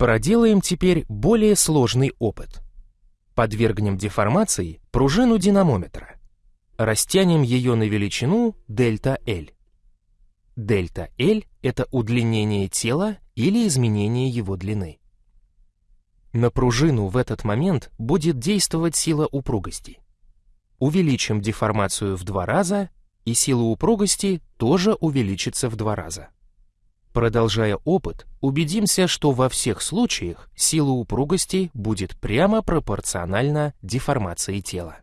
Проделаем теперь более сложный опыт. Подвергнем деформации пружину динамометра. Растянем ее на величину дельта L. Дельта L — это удлинение тела или изменение его длины. На пружину в этот момент будет действовать сила упругости. Увеличим деформацию в два раза, и сила упругости тоже увеличится в два раза. Продолжая опыт, убедимся, что во всех случаях сила упругости будет прямо пропорциональна деформации тела.